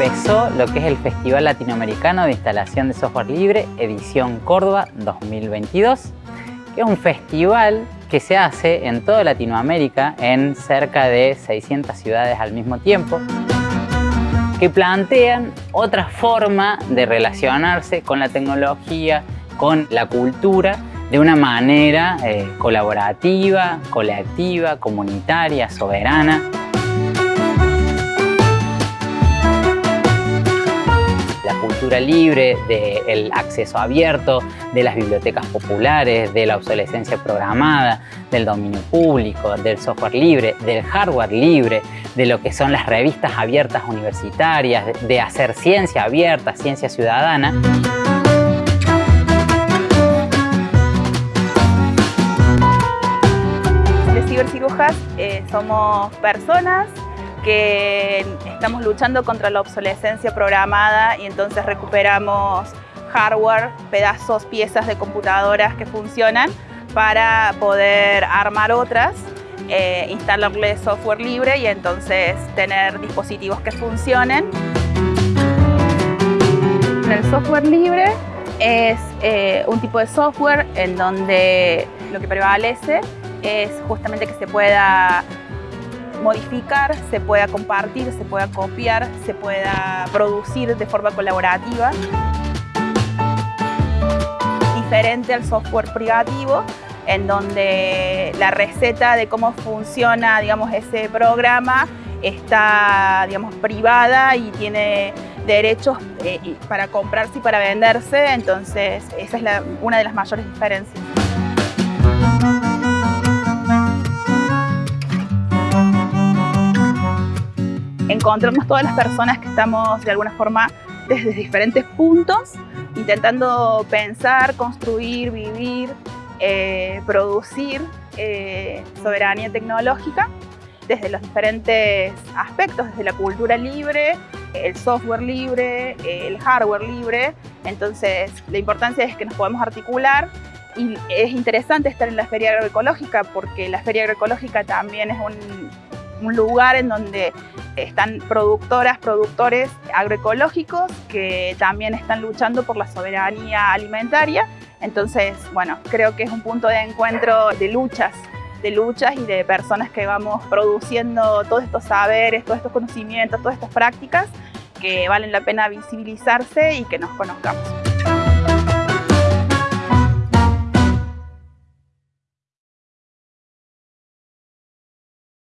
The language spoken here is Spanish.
empezó lo que es el Festival Latinoamericano de Instalación de Software Libre, edición Córdoba 2022, que es un festival que se hace en toda Latinoamérica, en cerca de 600 ciudades al mismo tiempo, que plantean otra forma de relacionarse con la tecnología, con la cultura, de una manera eh, colaborativa, colectiva, comunitaria, soberana. Libre, del acceso abierto, de las bibliotecas populares, de la obsolescencia programada, del dominio público, del software libre, del hardware libre, de lo que son las revistas abiertas universitarias, de hacer ciencia abierta, ciencia ciudadana. cibercirujas eh, somos personas que estamos luchando contra la obsolescencia programada y entonces recuperamos hardware, pedazos, piezas de computadoras que funcionan para poder armar otras, eh, instalarle software libre y entonces tener dispositivos que funcionen. El software libre es eh, un tipo de software en donde lo que prevalece es justamente que se pueda modificar, se pueda compartir, se pueda copiar, se pueda producir de forma colaborativa. Diferente al software privativo, en donde la receta de cómo funciona digamos, ese programa está digamos, privada y tiene derechos eh, para comprarse y para venderse, entonces esa es una de las mayores diferencias. Encontrarnos todas las personas que estamos de alguna forma desde diferentes puntos, intentando pensar, construir, vivir, eh, producir eh, soberanía tecnológica desde los diferentes aspectos, desde la cultura libre, el software libre, el hardware libre. Entonces, la importancia es que nos podemos articular y es interesante estar en la Feria Agroecológica porque la Feria Agroecológica también es un un lugar en donde están productoras, productores agroecológicos que también están luchando por la soberanía alimentaria. Entonces, bueno, creo que es un punto de encuentro de luchas, de luchas y de personas que vamos produciendo todos estos saberes, todos estos conocimientos, todas estas prácticas que valen la pena visibilizarse y que nos conozcamos.